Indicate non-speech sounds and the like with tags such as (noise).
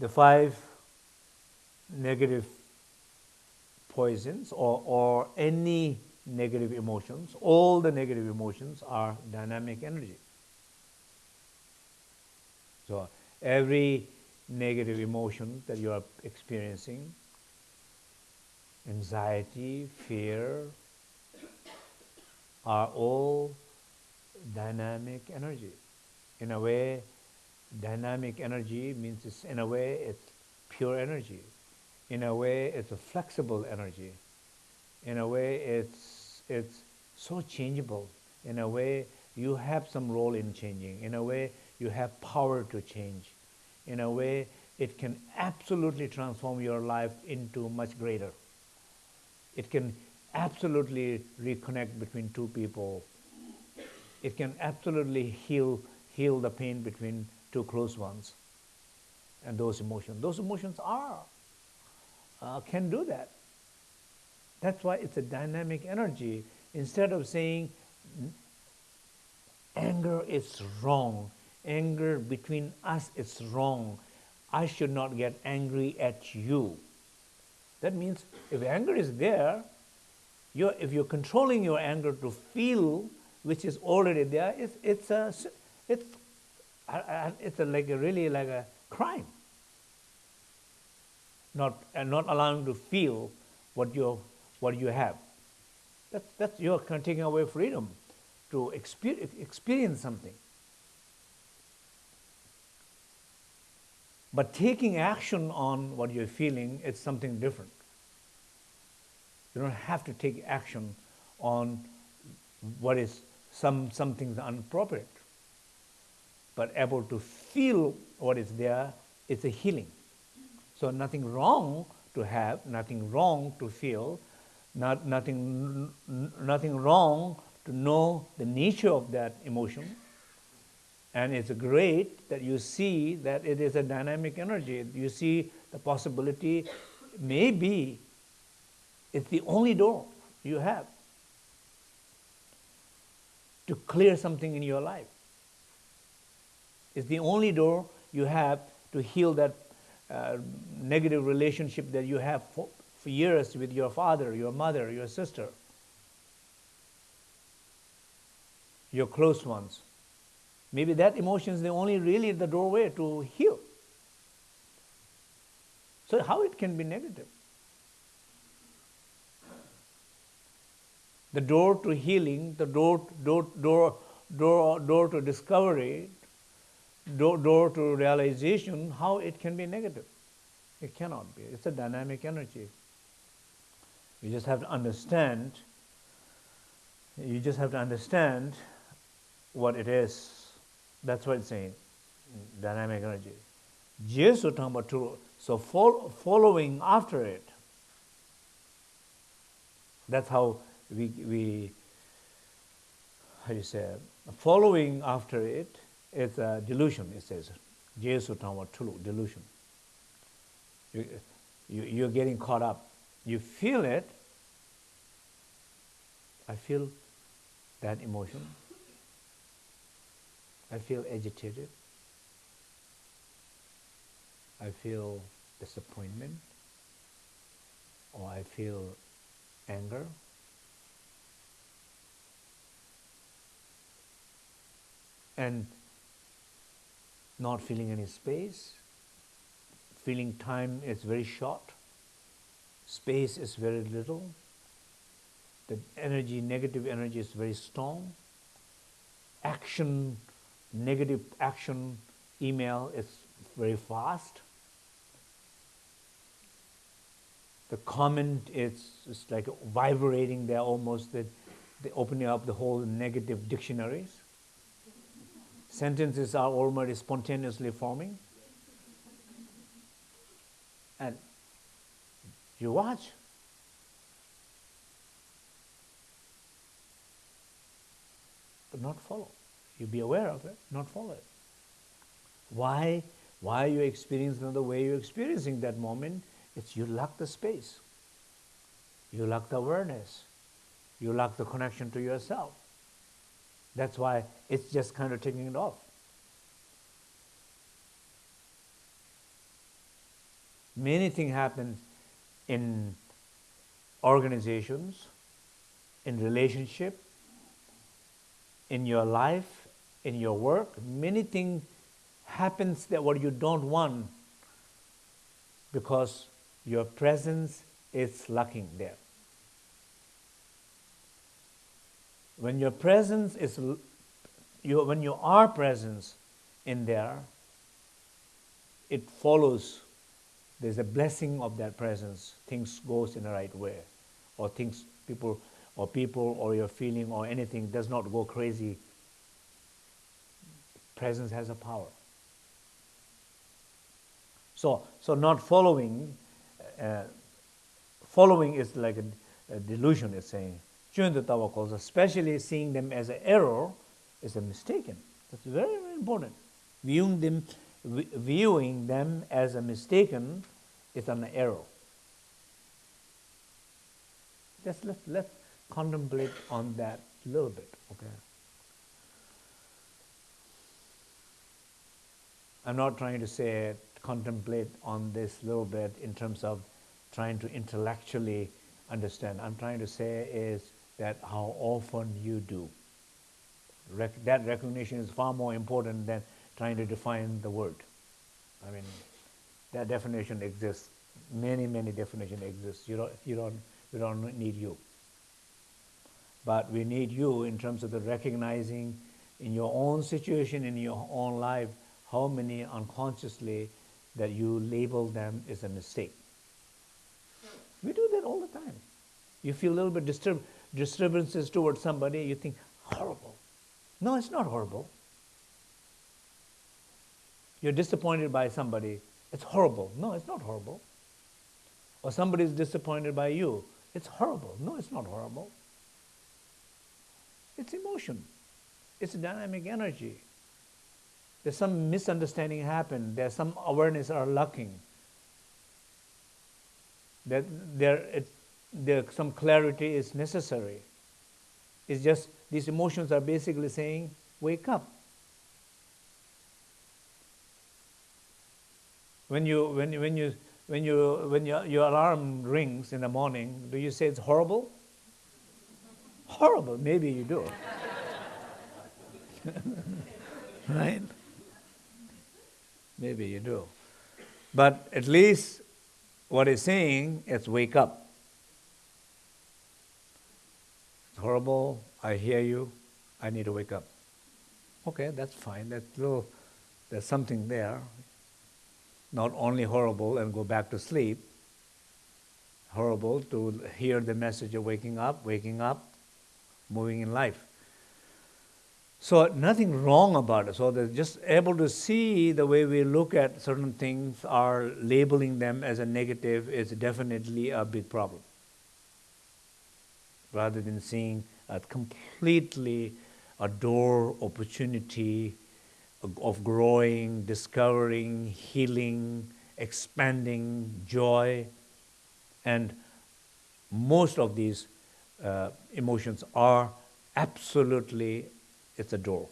the five negative poisons or, or any negative emotions, all the negative emotions are dynamic energy. So every negative emotion that you are experiencing, anxiety, fear, are all dynamic energy. In a way, dynamic energy means it's, in a way it's pure energy. In a way, it's a flexible energy. In a way, it's, it's so changeable. In a way, you have some role in changing. In a way, you have power to change. In a way, it can absolutely transform your life into much greater. It can absolutely reconnect between two people. It can absolutely heal, heal the pain between two close ones and those emotions. Those emotions are, uh, can do that. That's why it's a dynamic energy. Instead of saying anger is wrong, anger between us is wrong, I should not get angry at you. That means if anger is there, you're, if you're controlling your anger to feel, which is already there, it's, it's, a, it's, it's like a really like a crime. Not, and not allowing to feel what, you what you have. That's, that's, you're kind of taking away freedom to experience, experience something. But taking action on what you're feeling is something different. You don't have to take action on what is some, some things inappropriate. But able to feel what is there is a healing. So nothing wrong to have, nothing wrong to feel, not, nothing, nothing wrong to know the nature of that emotion. And it's great that you see that it is a dynamic energy. You see the possibility, maybe it's the only door you have to clear something in your life. It's the only door you have to heal that uh, negative relationship that you have for, for years with your father, your mother, your sister, your close ones. Maybe that emotion is the only really the doorway to heal. So how it can be negative? the door to healing, the door, door, door, door, door to discovery, door, to realization, how it can be negative. It cannot be. It's a dynamic energy. You just have to understand, you just have to understand what it is. That's what it's saying, dynamic energy. Jesus talking about true. So following after it, that's how we, we how you say, following after it is a delusion, it says. Jesu tulu, delusion. You, you, you're getting caught up. You feel it. I feel that emotion. I feel agitated. I feel disappointment. Or I feel anger. and not feeling any space, feeling time is very short, space is very little, the energy, negative energy is very strong, action, negative action, email is very fast, the comment is, is like vibrating there almost that they opening up the whole negative dictionaries sentences are already spontaneously forming. And you watch. But not follow. You be aware of it, not follow it. Why? Why are you experiencing the way you're experiencing that moment? It's you lack the space. You lack the awareness. You lack the connection to yourself. That's why it's just kind of taking it off. Many things happen in organizations, in relationship, in your life, in your work. Many things happens that what you don't want because your presence is lacking there. When your presence is, you, when you are presence in there, it follows. There's a blessing of that presence. Things goes in the right way, or things people or people or your feeling or anything does not go crazy. Presence has a power. So, so not following, uh, following is like a, a delusion, it's saying. Calls, especially seeing them as an error, is a mistaken. That's very, very important. Viewing them, viewing them as a mistaken is an error. Just let, let's contemplate on that a little bit, okay? I'm not trying to say contemplate on this little bit in terms of trying to intellectually understand. I'm trying to say is that how often you do. Rec that recognition is far more important than trying to define the word. I mean, that definition exists. Many, many definitions exist. You don't, you don't, we don't need you. But we need you in terms of the recognizing in your own situation, in your own life, how many unconsciously that you label them as a mistake. We do that all the time. You feel a little bit disturb disturbances towards somebody, you think, horrible. No, it's not horrible. You're disappointed by somebody, it's horrible. No, it's not horrible. Or somebody is disappointed by you, it's horrible. No, it's not horrible. It's emotion. It's dynamic energy. There's some misunderstanding happened. There's some awareness are lacking. That there, it, some clarity is necessary. It's just these emotions are basically saying, wake up. When you when when you when you when your, your alarm rings in the morning, do you say it's horrible? horrible, maybe you do. (laughs) right? Maybe you do. But at least what he's saying is wake up. It's horrible. I hear you. I need to wake up. Okay, that's fine. That's little, there's something there. Not only horrible and go back to sleep, horrible to hear the message of waking up, waking up, moving in life. So nothing wrong about it. So they're just able to see the way we look at certain things are labeling them as a negative is definitely a big problem. Rather than seeing a completely a door opportunity of growing, discovering, healing, expanding, joy, and most of these uh, emotions are absolutely it's a door.